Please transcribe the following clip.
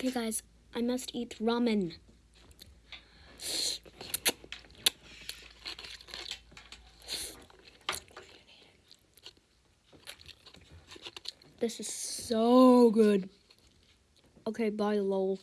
Okay, guys, I must eat ramen. This is so good. Okay, bye, lol.